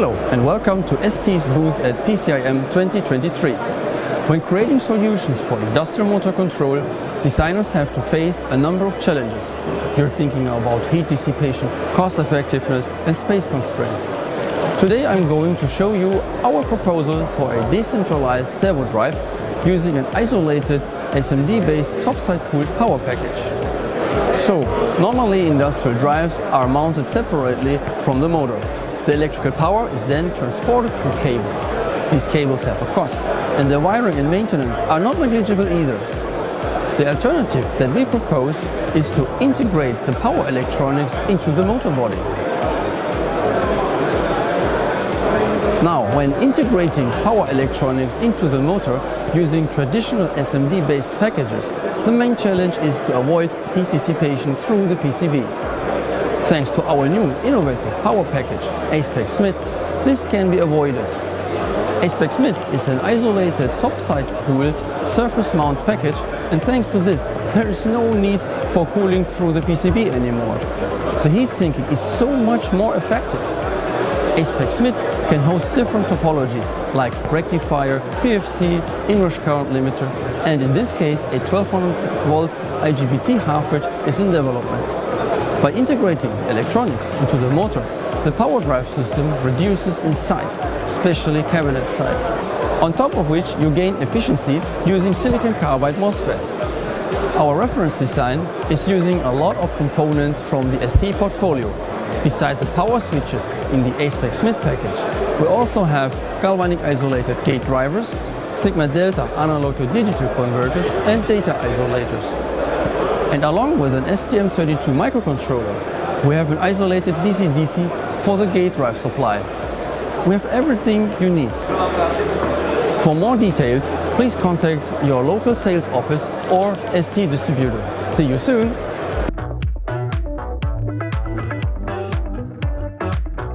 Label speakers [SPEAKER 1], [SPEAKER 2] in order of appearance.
[SPEAKER 1] Hello and welcome to ST's booth at PCIM 2023. When creating solutions for industrial motor control, designers have to face a number of challenges. You're thinking about heat dissipation, cost effectiveness and space constraints. Today I'm going to show you our proposal for a decentralized servo drive using an isolated SMD-based topside cooled power package. So, normally industrial drives are mounted separately from the motor. The electrical power is then transported through cables. These cables have a cost, and the wiring and maintenance are not negligible either. The alternative that we propose is to integrate the power electronics into the motor body. Now, when integrating power electronics into the motor using traditional SMD-based packages, the main challenge is to avoid heat dissipation through the PCB. Thanks to our new innovative power package, ACEPACK SMIT, this can be avoided. ACEPACK SMIT is an isolated topside cooled surface mount package and thanks to this there is no need for cooling through the PCB anymore. The heat sinking is so much more effective. ACEPACK SMIT can host different topologies like rectifier, PFC, inrush current limiter and in this case a 1200 volt IGBT half bridge is in development. By integrating electronics into the motor, the power drive system reduces in size, especially cabinet size, on top of which you gain efficiency using silicon carbide MOSFETs. Our reference design is using a lot of components from the ST portfolio. Beside the power switches in the ACEPACK SMIT package, we also have galvanic isolated gate drivers, Sigma Delta analog to digital converters and data isolators. And along with an STM32 microcontroller, we have an isolated DC-DC for the gate drive supply. We have everything you need. For more details, please contact your local sales office or ST distributor. See you soon!